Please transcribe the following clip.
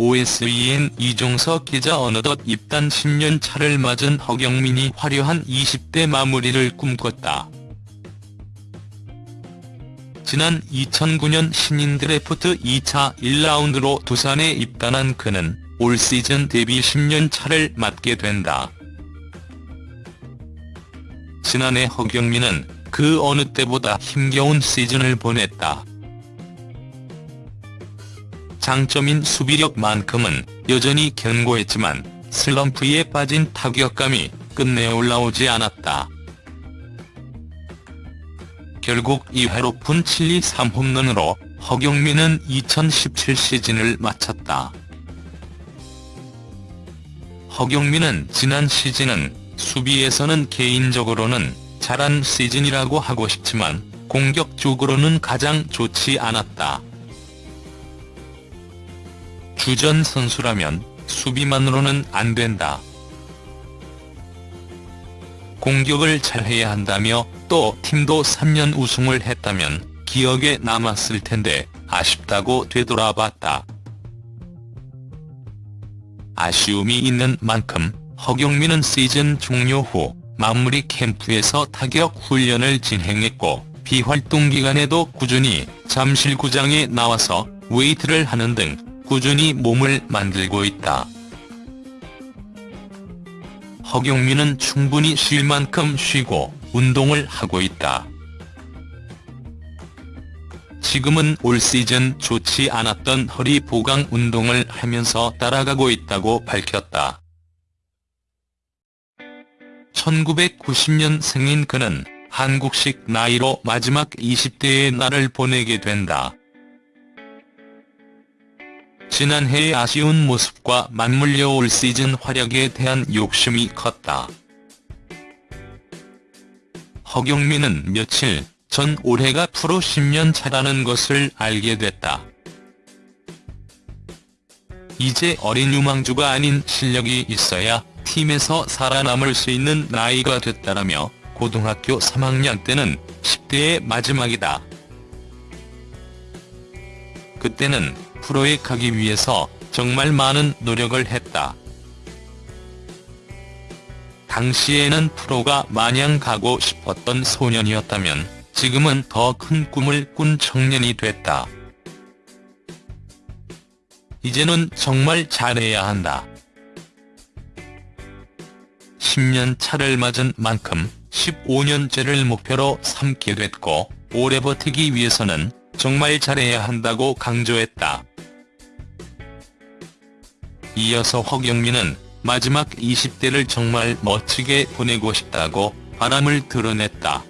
OSEN 이종석 기자 어느덧 입단 10년 차를 맞은 허경민이 화려한 20대 마무리를 꿈꿨다. 지난 2009년 신인 드래프트 2차 1라운드로 두산에 입단한 그는 올 시즌 데뷔 10년 차를 맞게 된다. 지난해 허경민은 그 어느 때보다 힘겨운 시즌을 보냈다. 장점인 수비력만큼은 여전히 견고했지만 슬럼프에 빠진 타격감이 끝내 올라오지 않았다. 결국 2회로 푼 7리 3홈런으로 허경민은 2017 시즌을 마쳤다. 허경민은 지난 시즌은 수비에서는 개인적으로는 잘한 시즌이라고 하고 싶지만 공격적으로는 가장 좋지 않았다. 주전 선수라면 수비만으로는 안 된다. 공격을 잘해야 한다며 또 팀도 3년 우승을 했다면 기억에 남았을 텐데 아쉽다고 되돌아봤다. 아쉬움이 있는 만큼 허경민은 시즌 종료 후 마무리 캠프에서 타격 훈련을 진행했고 비활동 기간에도 꾸준히 잠실구장에 나와서 웨이트를 하는 등 꾸준히 몸을 만들고 있다. 허경민은 충분히 쉴 만큼 쉬고 운동을 하고 있다. 지금은 올 시즌 좋지 않았던 허리 보강 운동을 하면서 따라가고 있다고 밝혔다. 1990년 생인 그는 한국식 나이로 마지막 20대의 날을 보내게 된다. 지난해의 아쉬운 모습과 맞물려 올 시즌 활약에 대한 욕심이 컸다. 허경민은 며칠 전 올해가 프로 10년 차라는 것을 알게 됐다. 이제 어린 유망주가 아닌 실력이 있어야 팀에서 살아남을 수 있는 나이가 됐다라며 고등학교 3학년 때는 10대의 마지막이다. 그때는 프로에 가기 위해서 정말 많은 노력을 했다. 당시에는 프로가 마냥 가고 싶었던 소년이었다면 지금은 더 큰 꿈을 꾼 청년이 됐다. 이제는 정말 잘해야 한다. 10년 차를 맞은 만큼 15년째를 목표로 삼게 됐고 오래 버티기 위해서는 정말 잘해야 한다고 강조했다. 이어서 허경민은 마지막 20대를 정말 멋지게 보내고 싶다고 바람을 드러냈다.